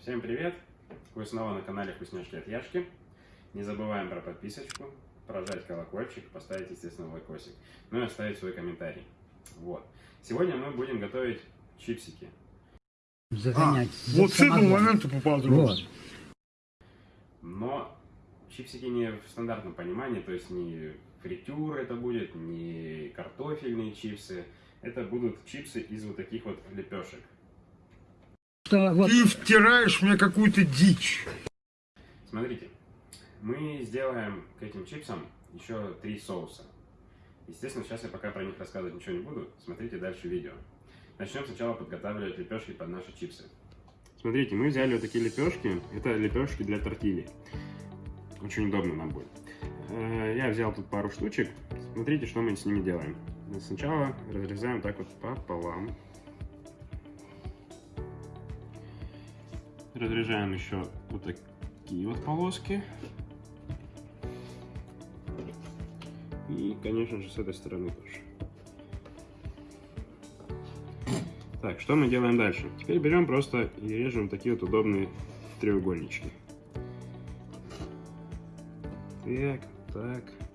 Всем привет! Вы снова на канале Вкусняшки от Яшки. Не забываем про подписочку, прожать колокольчик, поставить, естественно, лайкосик, ну и оставить свой комментарий. Вот. Сегодня мы будем готовить чипсики. загонять. А, за вот с этого момента. Вот. Но чипсики не в стандартном понимании, то есть не фритюр это будет, не картофельные чипсы. Это будут чипсы из вот таких вот лепешек. Что вот Ты втираешь мне какую-то дичь. Смотрите, мы сделаем к этим чипсам еще три соуса. Естественно, сейчас я пока про них рассказывать ничего не буду. Смотрите дальше видео. Начнем сначала подготавливать лепешки под наши чипсы. Смотрите, мы взяли вот такие лепешки. Это лепешки для тортильи. Очень удобно нам будет. Э, Я взял тут пару штучек. Смотрите, что мы с ними делаем. Сначала разрезаем так вот пополам. Разрезаем еще вот такие вот полоски. И, конечно же, с этой стороны тоже. Так, что мы делаем дальше? Теперь берем просто и режем такие вот удобные треугольнички. Так, так.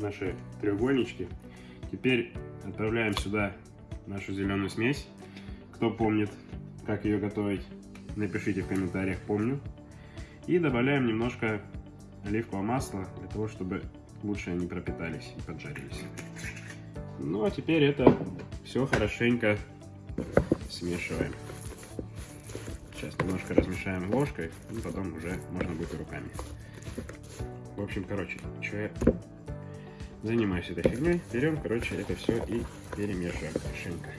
Наши треугольнички. Теперь отправляем сюда нашу зеленую смесь. Кто помнит, как ее готовить, напишите в комментариях «помню». И добавляем немножко оливкового масла, для того, чтобы лучше они пропитались и поджарились. Ну а теперь это все хорошенько смешиваем. Сейчас немножко размешаем ложкой, и потом уже можно будет руками. В общем, короче, что я занимаюсь этой фигней, берем, короче, это все и перемешиваем хорошенько.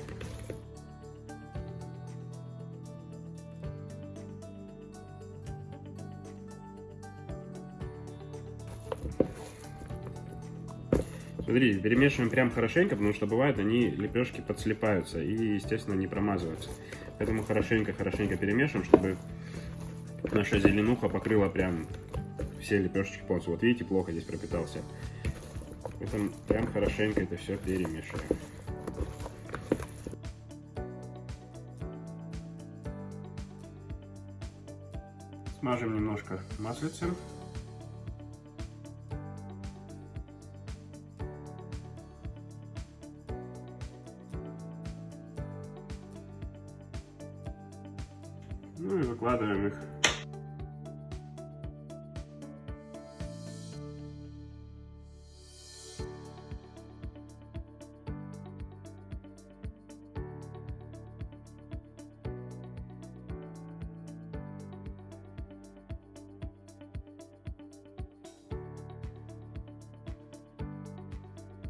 Смотрите, перемешиваем прям хорошенько, потому что бывает они лепешки подслипаются и, естественно, не промазываются. Поэтому хорошенько-хорошенько перемешиваем, чтобы наша зеленуха покрыла прям все лепешечки полностью. Вот видите, плохо здесь пропитался. Поэтому прям хорошенько это все перемешиваем. Смажем немножко маслицем.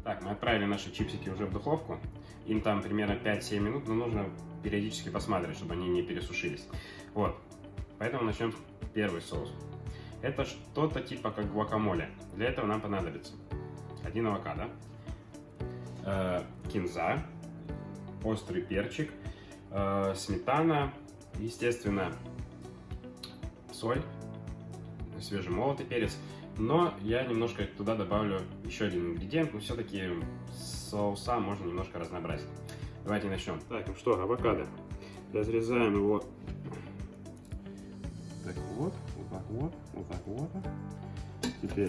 Так, мы отправили наши чипсики уже в духовку. Им там примерно 5-7 минут, но нужно периодически посматривать, чтобы они не пересушились. Вот. Поэтому начнем первый соус. Это что-то типа как гуакамоле. Для этого нам понадобится один авокадо, э, кинза, острый перчик, э, сметана, естественно, соль, свежемолотый перец. Но я немножко туда добавлю еще один ингредиент, но все-таки соуса можно немножко разнообразить. Давайте начнем. Так, ну что, авокадо. Разрезаем его так вот, вот так вот, вот так вот. Теперь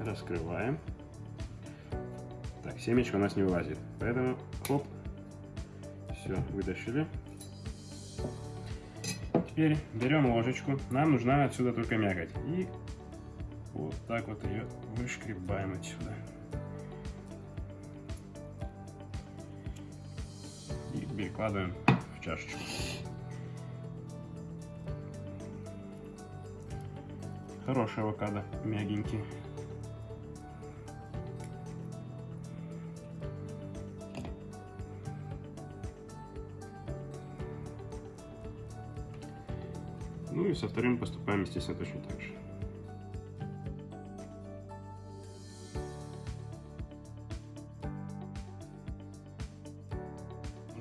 раскрываем. Так, семечко у нас не вылазит, поэтому хоп, все, вытащили. Теперь берем ложечку, нам нужна отсюда только мякоть. И вот так вот ее вышкребаем отсюда. И перекладываем в чашечку. Хороший авокадо, мягенький. Ну и со вторым поступаем, естественно, точно так же.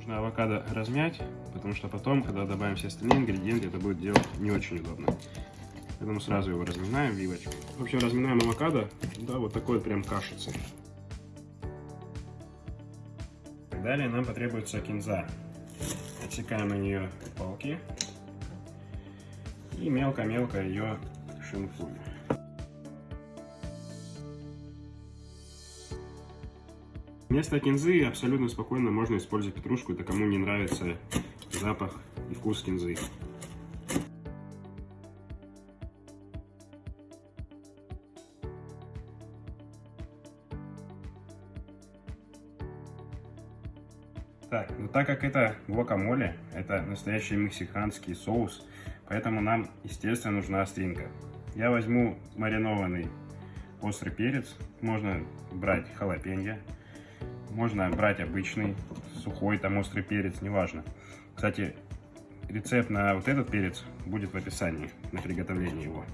Нужно авокадо размять, потому что потом, когда добавим все остальные ингредиенты, это будет делать не очень удобно. Поэтому сразу его разминаем вилочкой. Вообще разминаем авокадо, да, вот такой прям кашицы. Далее нам потребуется кинза. Отсекаем на нее палки и мелко-мелко ее шинкуем. Вместо кинзы абсолютно спокойно можно использовать петрушку, это кому не нравится запах и вкус кинзы. Так, ну так как это гуакамоле, это настоящий мексиканский соус, поэтому нам, естественно, нужна остринка. Я возьму маринованный острый перец, можно брать халапеньо, можно брать обычный, сухой там острый перец, неважно. Кстати, рецепт на вот этот перец будет в описании, на приготовление его.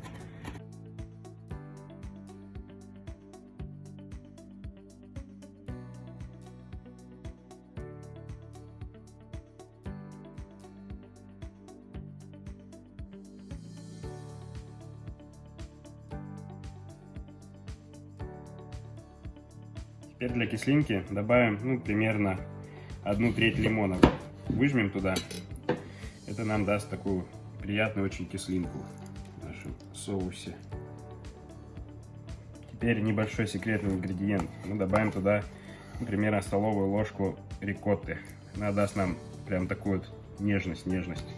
Теперь для кислинки добавим ну, примерно одну треть лимона. Выжмем туда. Это нам даст такую приятную очень кислинку в нашем соусе. Теперь небольшой секретный ингредиент. Мы добавим туда ну, примерно столовую ложку рикотты. Она даст нам прям такую вот нежность, нежность.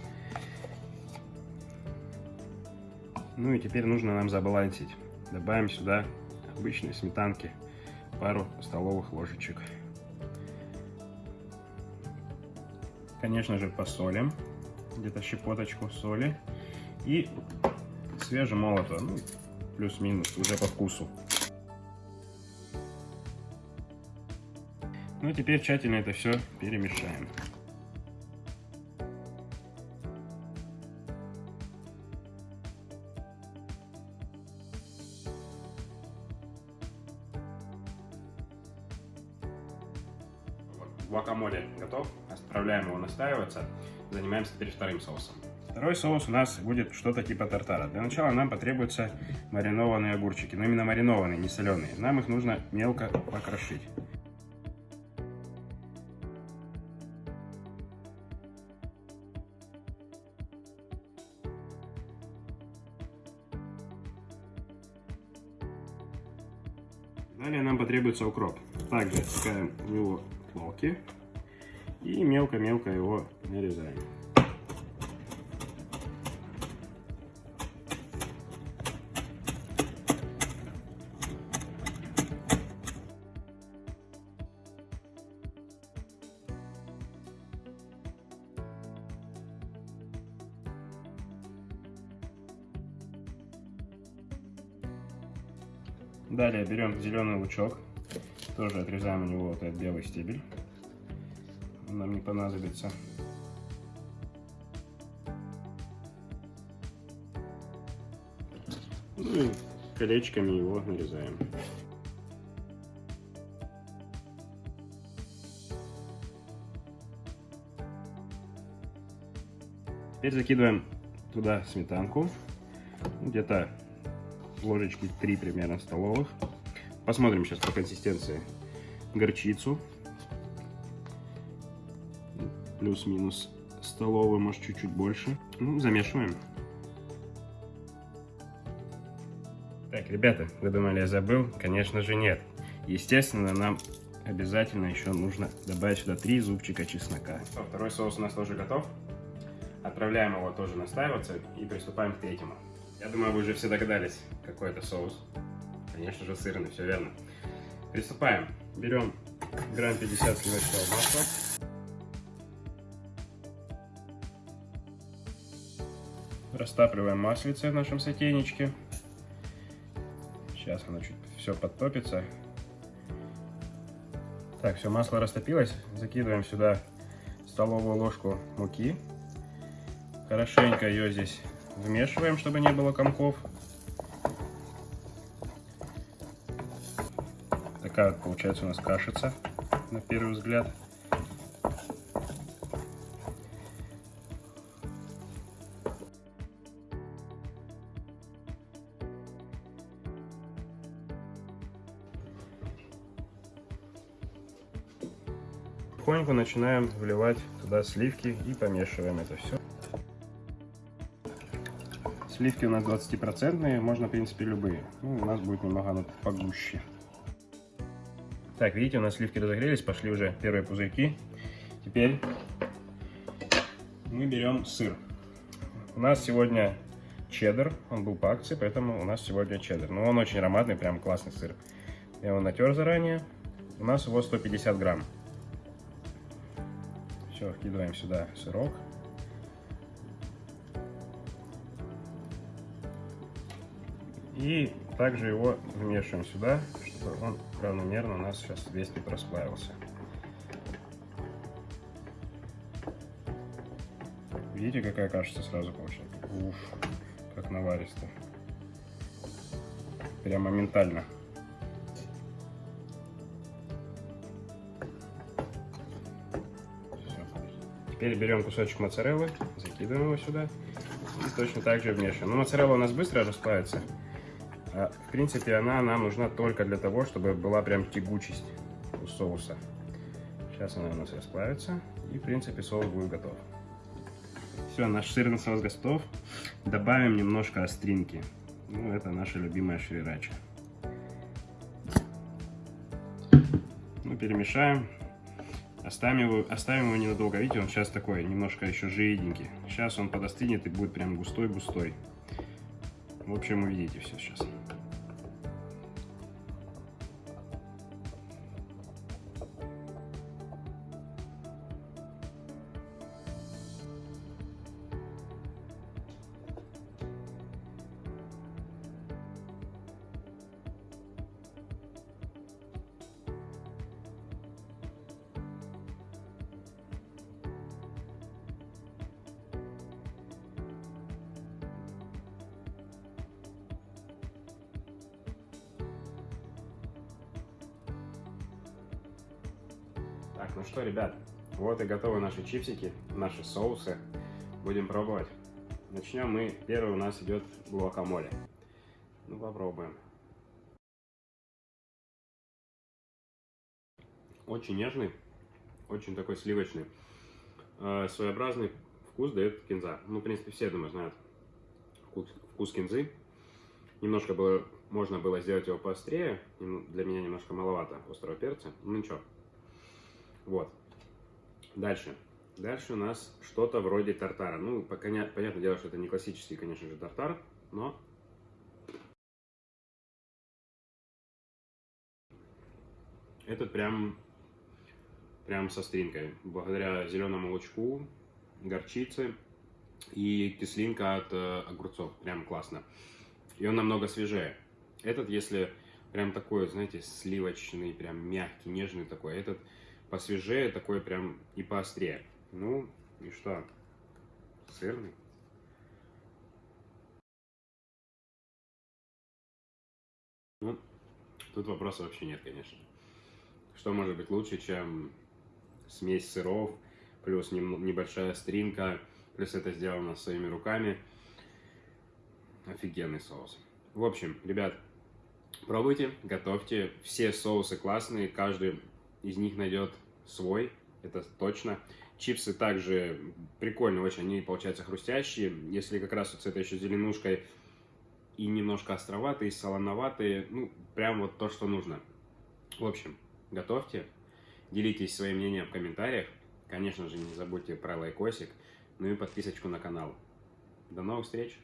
Ну и теперь нужно нам забалансить. Добавим сюда обычной сметанки пару столовых ложечек. Конечно же посолим, где-то щепоточку соли и свежемолото, ну, плюс-минус, уже по вкусу. Ну, теперь тщательно это все перемешаем. Готов. Отправляем его настаиваться. Занимаемся теперь вторым соусом. Второй соус у нас будет что-то типа тартара. Для начала нам потребуются маринованные огурчики. Но именно маринованные, не соленые. Нам их нужно мелко покрошить. Далее нам потребуется укроп. Также отсекаем в него плоки и мелко-мелко его нарезаем. Далее берем зеленый лучок, тоже отрезаем у него вот этот белый стебель, нам не понадобится. Ну и колечками его нарезаем. Теперь закидываем туда сметанку, где-то ложечки 3 примерно столовых. Посмотрим сейчас по консистенции горчицу. Плюс-минус столовую, может чуть-чуть больше. Ну, замешиваем. Так, ребята, вы думали, я забыл? Конечно же нет. Естественно, нам обязательно еще нужно добавить сюда 3 зубчика чеснока. Второй соус у нас тоже готов. Отправляем его тоже настаиваться и приступаем к третьему. Я думаю, вы уже все догадались, какой это соус. Конечно же, сырный, все верно. Приступаем. Берем грамм 50 сливочного масла. Растапливаем маслице в нашем сотейничке. Сейчас оно чуть все подтопится. Так, все, масло растопилось. Закидываем сюда столовую ложку муки. Хорошенько ее здесь вмешиваем, чтобы не было комков. Такая вот получается у нас кашица на первый взгляд. Начинаем вливать туда сливки и помешиваем это все. Сливки у нас 20%, можно, в принципе, любые. Ну, у нас будет немного оно погуще. Так, видите, у нас сливки разогрелись, пошли уже первые пузырьки. Теперь мы берем сыр. У нас сегодня чеддер, он был по акции, поэтому у нас сегодня чеддер. Но он очень ароматный, прям классный сыр. Я его натер заранее. У нас его 150 грамм. Все, вкидываем сюда сырок. И также его вмешиваем сюда, чтобы он равномерно у нас сейчас весь тут расплавился. Видите, какая кашица сразу получается? Уф, как наваристо. Прям моментально. Теперь берем кусочек моцареллы, закидываем его сюда и точно так же вмешиваем. Но моцарелла у нас быстро расплавится. А, в принципе, она нам нужна только для того, чтобы была прям тягучесть у соуса. Сейчас она у нас расплавится, и, в принципе, соус будет готов. Все, наш сырный соус готов. Добавим немножко остринки. Ну, это наша любимая шрирача. Ну, перемешаем. Оставим его, оставим его ненадолго. Видите, он сейчас такой, немножко еще жиденький. Сейчас он подостынет и будет прям густой-густой. В общем, увидите все сейчас. Так, ну что, ребят, вот и готовы наши чипсики, наши соусы. Будем пробовать. Начнем мы. Первый у нас идет гуакамоле. Ну, попробуем. Очень нежный, очень такой сливочный. Э, своеобразный вкус дает кинза. Ну, в принципе, все, думаю, знают вкус, кинзы. Немножко было, можно было сделать его поострее. Для меня немножко маловато острого перца. Ну, ничего. Вот. Дальше. Дальше у нас что-то вроде тартара. Ну, понятное дело, что это не классический, конечно же, тартар, но... Этот прям, прям со стринкой. Благодаря зеленому лучку, горчице и кислинка от э, огурцов. Прям классно. И он намного свежее. Этот, если прям такой, знаете, сливочный, прям мягкий, нежный такой, этот посвежее, такой прям и поострее. Ну, и что? Сырный. Ну, тут вопроса вообще нет, конечно. Что может быть лучше, чем смесь сыров, плюс небольшая стринка, плюс это сделано своими руками. Офигенный соус. В общем, ребят, пробуйте, готовьте. Все соусы классные, каждый из них найдет свой, это точно. Чипсы также прикольные очень, они получаются хрустящие. Если как раз вот с этой еще зеленушкой и немножко островатые, солоноватые, ну, прям вот то, что нужно. В общем, готовьте, делитесь своим мнением в комментариях. Конечно же, не забудьте про лайкосик, ну и подписочку на канал. До новых встреч!